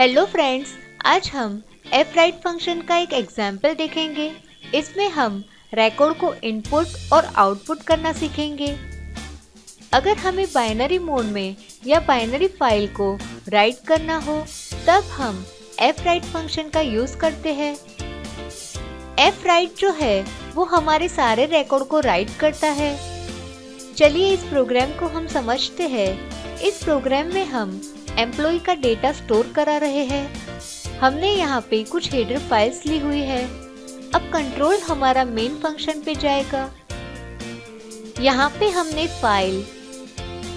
Hello friends आज हम F write function का एक एग्ज़ाम्पल देखेंगे। इसमें हम रिकॉर्ड को इनपुट और आउटपुट करना सीखेंगे। अगर हमें बाइनरी मोड में या बाइनरी फ़ाइल को राइट करना हो, तब हम एफ़ राइट फ़ंक्शन का यूज़ करते हैं। एफ़ राइट जो है, वो हमारे सारे रिकॉर्ड को राइट करता है। चलिए इस प्रोग्राम को हम समझते हैं। इस प्रोग्राम में हम एम्प्लॉय का डेटा स्टोर करा रहे हैं। हमने यहाँ पे कुछ हेडर फाइल्स ली हुई है। अब कंट्रोल हमारा मेन फ़ंक्शन पे जाएगा। यहाँ पे हमने फ़ाइल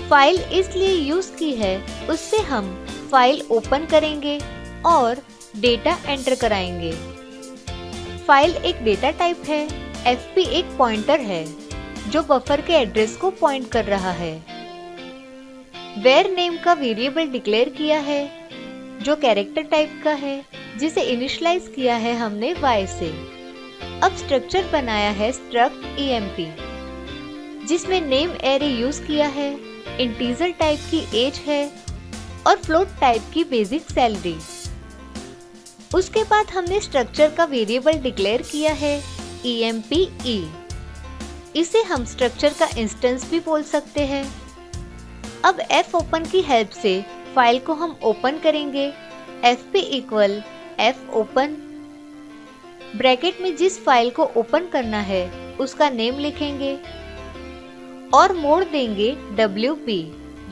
फ़ाइल इसलिए यूज़ की है, उससे हम फ़ाइल ओपन करेंगे और डेटा एंटर कराएँगे। फ़ाइल एक डेटा टाइप है एफपी एक पॉइंटर है, जो बफर के एड्रेस को पॉइंट कर रहा है। वेर नेम का वेरिएबल डिक्लेयर किया है, जो कैरेक्टर टाइप का है, जिसे इनिशलाइज किया है हमने y से। अब स्ट्रक्चर बनाया है स्ट्रक्ट ईएमपी जिसमें नेम एरे यूज़ किया है इंटीजर टाइप की एज है और फ्लोट टाइप की बेसिक सैलरी उसके बाद हमने स्ट्रक्चर का वेरिएबल डिक्लेयर किया है ई e। इसे हम स्ट्रक्चर का इंस्टेंस भी बोल सकते हैं। अब एफ़ ओपन की हेल्प से फ़ाइल को हम ओपन करेंगे। F P equal F open bracket में जिस फ़ाइल को ओपन करना है, उसका नेम लिखेंगे और मोड देंगे W P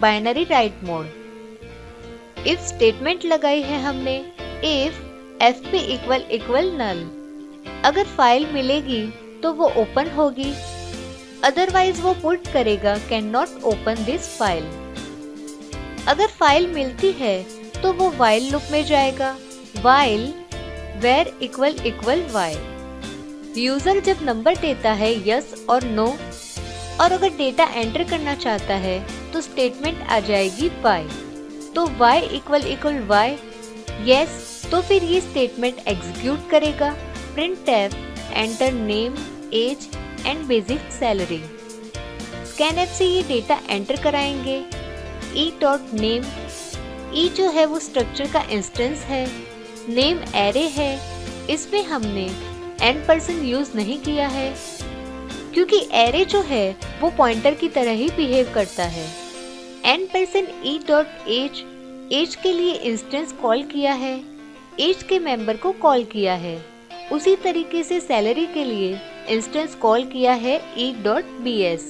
binary write mode if statement लगाई है हमने if F P equal equal null अगर फ़ाइल मिलेगी तो वो ओपन होगी। अदरवाइज़ वो पुट करेगा can not open this file अगर फ़ाइल मिलती है तो वो वाइल लूप में जाएगा। While var equal equal while user जब नंबर देता है यस और नो और अगर डेटा एंटर करना चाहता है तो स्टेटमेंट आ जाएगी वाई तो Y equal equal Y yes तो फिर ये स्टेटमेंट एग्जीक्यूट करेगा। Print enter name age and basic salary scan F से ये डेटा एंटर कराएँगे। ई डॉट नेम ई जो है वो स्ट्रक्चर का इंस्टेंस है। नेम एरे है। इसमें हमने एन परसेंट यूज़ नहीं किया है। क्योंकि एरे जो है, वो पॉइंटर की तरह ही बिहेव करता है। N percent E dot age age के लिए इंस्टेंस कॉल किया है। एज के मेंबर को कॉल किया है। उसी तरीके से सैलरी के लिए इंस्टेंस कॉल किया है ई डॉट बी एस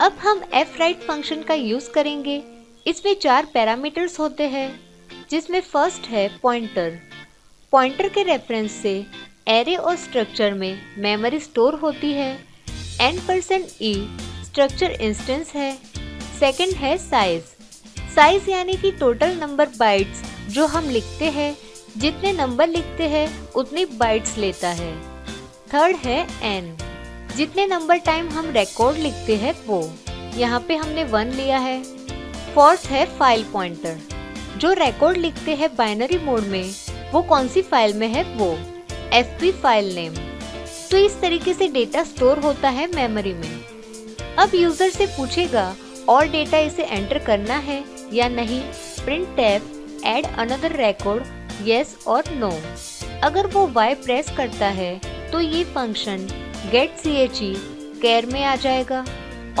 अब हम एफ़ राइट फ़ंक्शन का यूज़ करेंगे। इसमें चार पैरामीटर्स होते हैं, जिसमें फ़र्स्ट है पॉइंटर पॉइंटर के रेफरेंस से एरे और स्ट्रक्चर में मेमोरी स्टोर होती है। N percent E structure instance है। सेकंड है साइज़ साइज़ यानी कि टोटल नंबर बाइट्स जो हम लिखते हैं। जितने नंबर लिखते हैं, उतनी बाइट्स लेता है। थर्ड है एन जितने नंबर टाइम हम रिकॉर्ड लिखते हैं वो. यहाँ पे हमने वन लिया है. फोर्थ है फ़ाइल पॉइंटर जो रिकॉर्ड लिखते हैं बाइनरी मोड में, वो कौन सी फ़ाइल में है? वो. एफपी फ़ाइल नेम तो इस तरीके से डेटा स्टोर होता है मेमोरी में. अब यूज़र से पूछेगा, और डेटा इसे एंटर करना है या नहीं? Print tab add another record yes और नो अगर वो वाई प्रेस करता है तो ये function get C H E char में आ जाएगा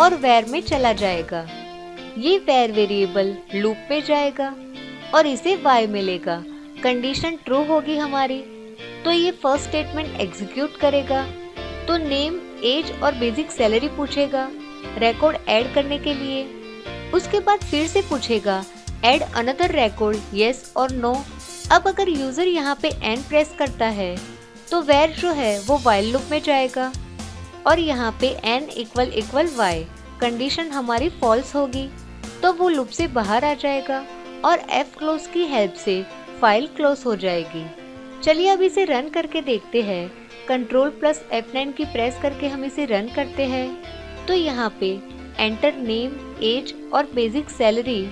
और वेर में चला जाएगा। ये वेर वेरिएबल लूप पे जाएगा और इसे वाई मिलेगा। कंडीशन ट्रू होगी हमारी। तो ये फ़र्स्ट स्टेटमेंट एग्जीक्यूट करेगा। तो नेम एज और बेसिक सैलरी पूछेगा रिकॉर्ड ऐड करने के लिए। उसके बाद फिर से पूछेगा एड अनदर रिकॉर्ड यस और नो अब अगर यूज़र यहाँ पे एन प्रेस करता है तो वेर जो है, वो वाइल लूप में जाएगा। और यहाँ पे n equal equal Y condition हमारी फॉल्स होगी। तो वो लूप से बाहर आ जाएगा और f क्लोज की हेल्प से फ़ाइल क्लोज हो जाएगी। चलिए अब इसे रन करके देखते हैं। कंट्रोल प्लस F9 की प्रेस करके हम इसे रन करते हैं। तो यहाँ पे एंटर नेम एज और बेसिक सैलरी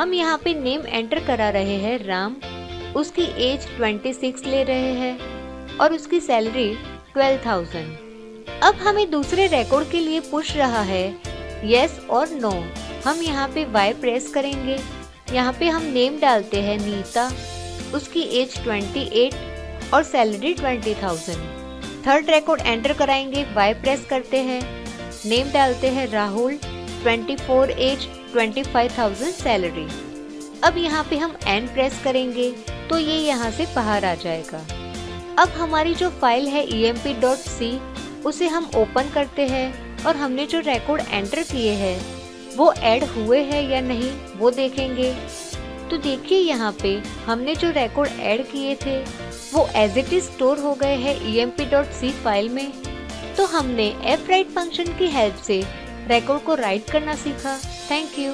हम यहाँ पे नेम एंटर करा रहे हैं, राम। उसकी एज 26 ले रहे हैं। और उसकी सैलरी ट्वेल्व थाउज़ेंड अब हमें दूसरे रिकॉर्ड के लिए पूछ रहा है. यस और नो हम यहाँ पे वाई प्रेस करेंगे. यहाँ पे हम नेम डालते हैं नीता. उसकी एज 28 और सैलरी 20,000। थर्ड रिकॉर्ड एंटर कराएँगे. वाई प्रेस करते हैं. नेम डालते हैं राहुल. 24 एज 25,000 सैलरी अब यहाँ पे हम एन प्रेस करेंगे. तो ये यहाँ से बाहर आ जाएगा. अब हमारी जो फ़ाइल है emp.c उसे हम ओपन करते हैं और हमने जो रिकॉर्ड एंटर किए हैं, वो ऐड हुए हैं या नहीं, वो देखेंगे। तो देखिए यहाँ पे हमने जो रिकॉर्ड ऐड किए थे, वो एज इट इज़ स्टोर हो गए हैं emp.c फ़ाइल में। तो हमने एफ़ राइट फ़ंक्शन की हेल्प से रिकॉर्ड को राइट करना सीखा। Thank you